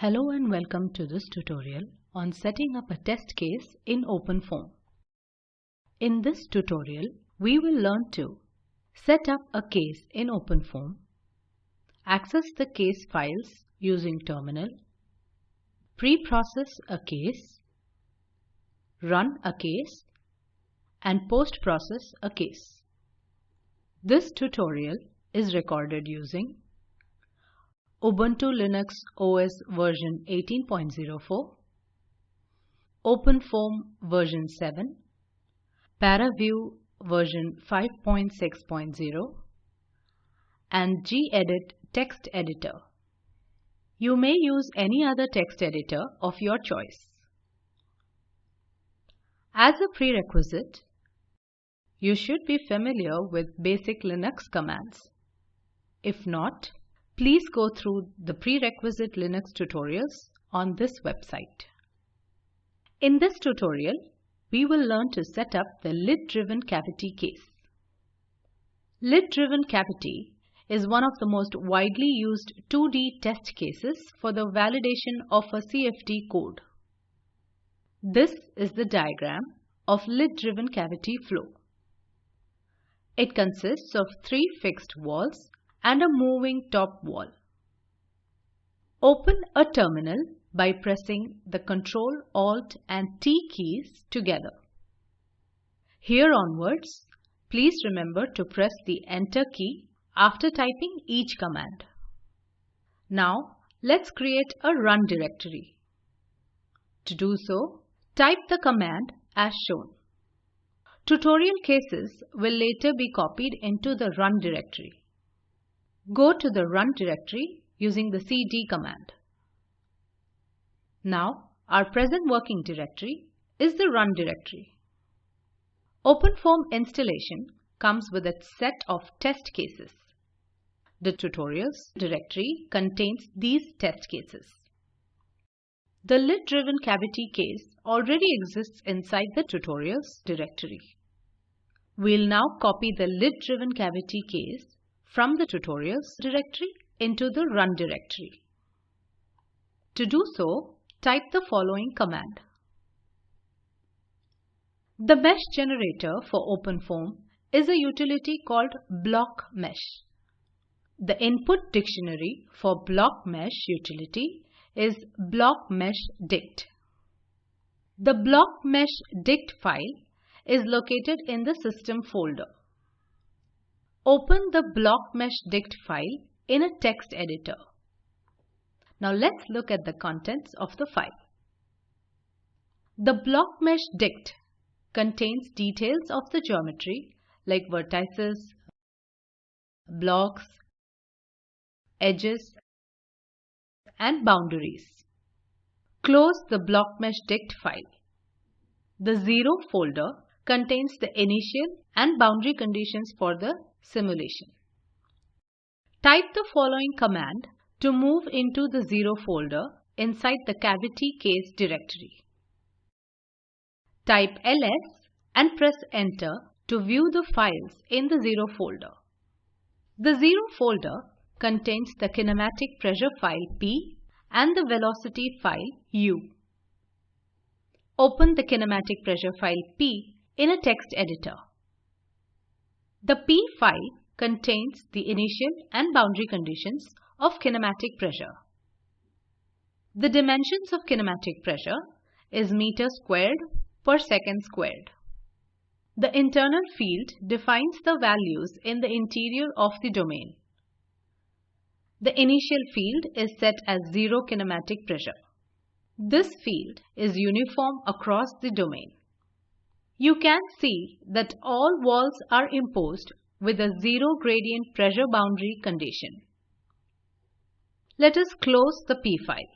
Hello and welcome to this tutorial on setting up a test case in OpenFOAM. In this tutorial, we will learn to set up a case in OpenFOAM, access the case files using terminal, pre-process a case, run a case, and post-process a case. This tutorial is recorded using Ubuntu Linux OS version 18.04, OpenFOAM version 7, ParaView version 5.6.0, and gedit text editor. You may use any other text editor of your choice. As a prerequisite, you should be familiar with basic Linux commands. If not, please go through the prerequisite Linux tutorials on this website. In this tutorial, we will learn to set up the lid-driven cavity case. Lid-driven cavity is one of the most widely used 2D test cases for the validation of a CFD code. This is the diagram of lid-driven cavity flow. It consists of three fixed walls and a moving top wall. Open a terminal by pressing the Ctrl, Alt and T keys together. Here onwards, please remember to press the Enter key after typing each command. Now, let's create a run directory. To do so, type the command as shown. Tutorial cases will later be copied into the run directory. Go to the run directory using the cd command. Now, our present working directory is the run directory. OpenFOAM installation comes with a set of test cases. The tutorials directory contains these test cases. The lid-driven cavity case already exists inside the tutorials directory. We'll now copy the lid-driven cavity case from the tutorials directory into the run directory. To do so, type the following command. The mesh generator for OpenFOAM is a utility called BlockMesh. The input dictionary for BlockMesh utility is BlockMeshDict. The BlockMeshDict file is located in the system folder. Open the BlockMeshDict file in a text editor. Now let's look at the contents of the file. The BlockMeshDict contains details of the geometry like vertices, blocks, edges, and boundaries. Close the BlockMeshDict file. The 0 folder contains the initial and boundary conditions for the simulation. Type the following command to move into the 0 folder inside the cavity case directory. Type ls and press enter to view the files in the 0 folder. The 0 folder contains the kinematic pressure file P and the velocity file U. Open the kinematic pressure file P in a text editor. The P file contains the initial and boundary conditions of kinematic pressure. The dimensions of kinematic pressure is meter squared per second squared. The internal field defines the values in the interior of the domain. The initial field is set as zero kinematic pressure. This field is uniform across the domain. You can see that all walls are imposed with a zero gradient pressure boundary condition. Let us close the P file.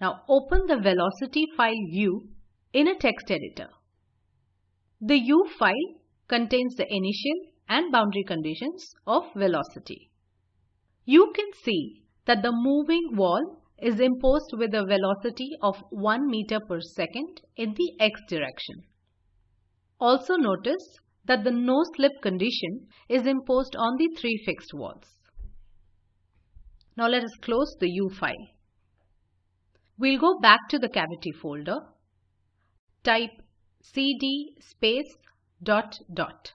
Now open the velocity file U in a text editor. The U file contains the initial and boundary conditions of velocity. You can see that the moving wall is imposed with a velocity of 1 meter per second in the x direction. Also notice that the no slip condition is imposed on the three fixed walls. Now let us close the U file. We'll go back to the cavity folder. Type cd space dot dot.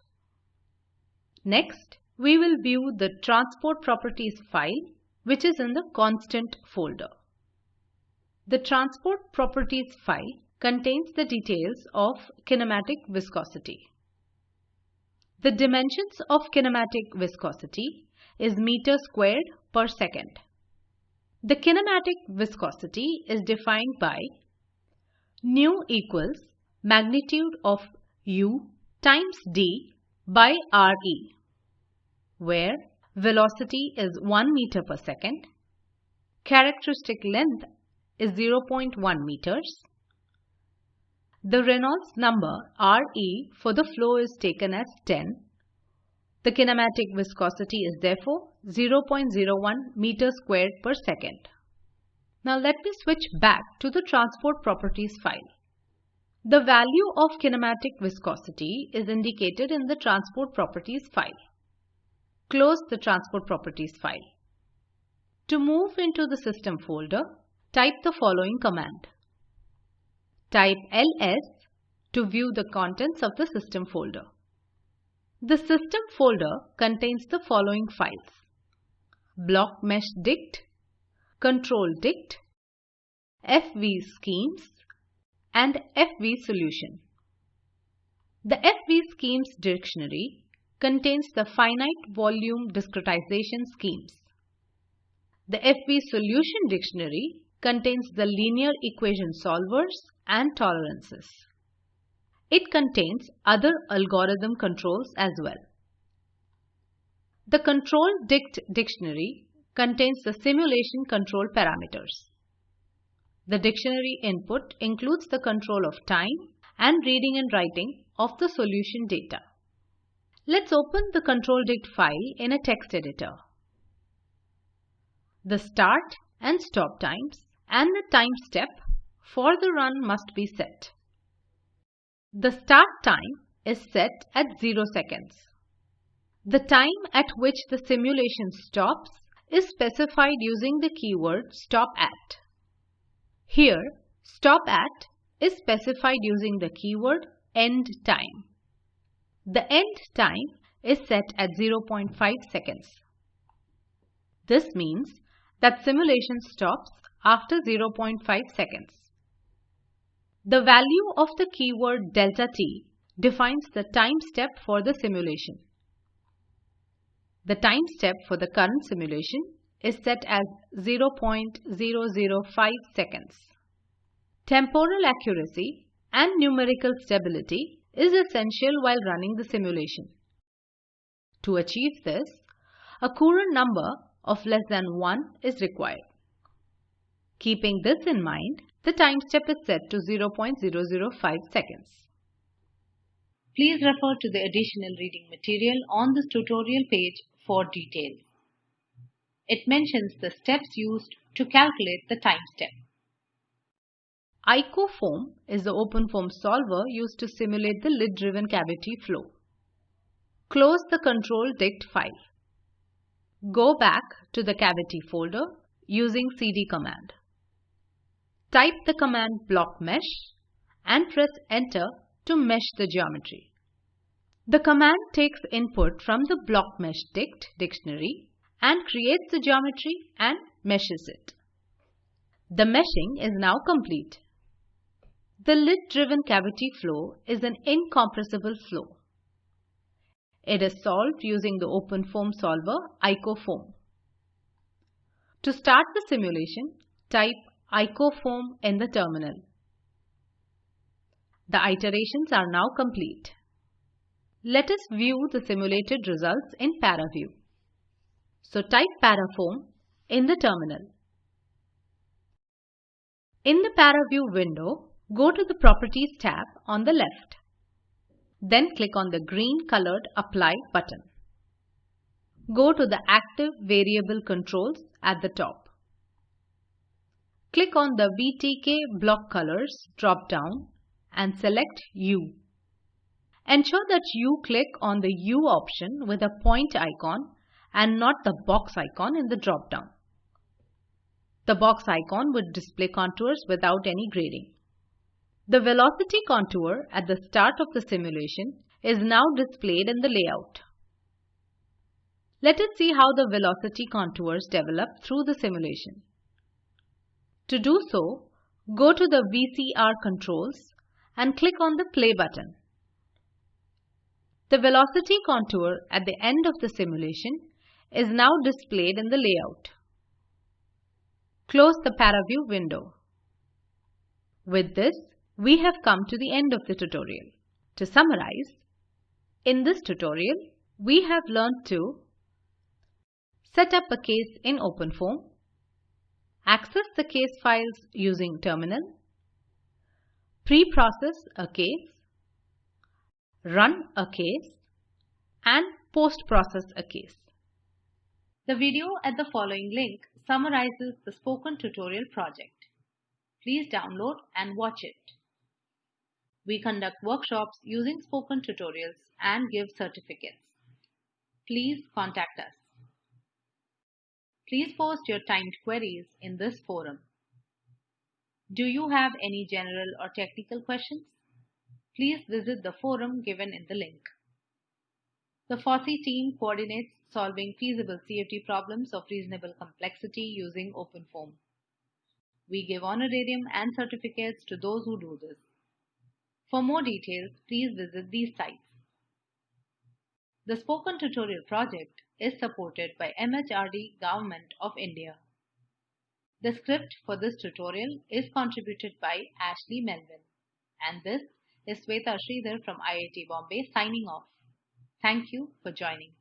Next, we will view the transport properties file which is in the constant folder. The transport properties file contains the details of kinematic viscosity. The dimensions of kinematic viscosity is meter squared per second. The kinematic viscosity is defined by nu equals magnitude of u times d by re, where velocity is 1 meter per second, characteristic length is 0.1 meters, the Reynolds number Re for the flow is taken as 10. The kinematic viscosity is therefore 0.01 meter squared per second. Now let me switch back to the transport properties file. The value of kinematic viscosity is indicated in the transport properties file. Close the transport properties file. To move into the system folder, type the following command. Type ls to view the contents of the system folder. The system folder contains the following files. Block mesh dict, control dict, FV schemes and FV solution. The FV schemes dictionary contains the finite volume discretization schemes. The FV solution dictionary contains the linear equation solvers and tolerances. It contains other algorithm controls as well. The control dict dictionary contains the simulation control parameters. The dictionary input includes the control of time and reading and writing of the solution data. Let's open the control dict file in a text editor. The start and stop times and the time step for the run must be set. The start time is set at 0 seconds. The time at which the simulation stops is specified using the keyword stop at. Here, stop at is specified using the keyword end time. The end time is set at 0.5 seconds. This means that simulation stops after 0.5 seconds. The value of the keyword delta t defines the time step for the simulation. The time step for the current simulation is set as 0.005 seconds. Temporal accuracy and numerical stability is essential while running the simulation. To achieve this, a Courant number of less than 1 is required. Keeping this in mind, the time step is set to 0.005 seconds. Please refer to the additional reading material on this tutorial page for details. It mentions the steps used to calculate the time step. IcoFoam is the OpenFOAM solver used to simulate the lid-driven cavity flow. Close the control dict file. Go back to the cavity folder using cd command. Type the command block mesh and press enter to mesh the geometry. The command takes input from the block mesh dict dictionary and creates the geometry and meshes it. The meshing is now complete. The lid-driven cavity flow is an incompressible flow. It is solved using the OpenFOAM solver IcoFoam. To start the simulation, type IcoFoam in the terminal. The iterations are now complete. Let us view the simulated results in ParaView. So type ParaFoam in the terminal. In the ParaView window, go to the Properties tab on the left. Then click on the green colored Apply button. Go to the Active Variable Controls at the top. Click on the VTK block colors drop down and select U. Ensure that you click on the U option with a point icon and not the box icon in the drop down. The box icon would display contours without any grading. The velocity contour at the start of the simulation is now displayed in the layout. Let us see how the velocity contours develop through the simulation. To do so, go to the VCR controls and click on the play button. The velocity contour at the end of the simulation is now displayed in the layout. Close the ParaView window. With this, we have come to the end of the tutorial. To summarize, in this tutorial, we have learned to set up a case in OpenFOAM, access the case files using terminal, pre-process a case, run a case, and post-process a case. The video at the following link summarizes the spoken tutorial project. Please download and watch it. We conduct workshops using spoken tutorials and give certificates. Please contact us. Please post your timed queries in this forum. Do you have any general or technical questions? Please visit the forum given in the link. The FOSSEE team coordinates solving feasible CFD problems of reasonable complexity using OpenFOAM. We give honorarium and certificates to those who do this. For more details, please visit these sites. The Spoken Tutorial project is supported by MHRD Government of India. The script for this tutorial is contributed by Ashley Melvin. And this is Sweta Sridhar from IIT Bombay signing off. Thank you for joining.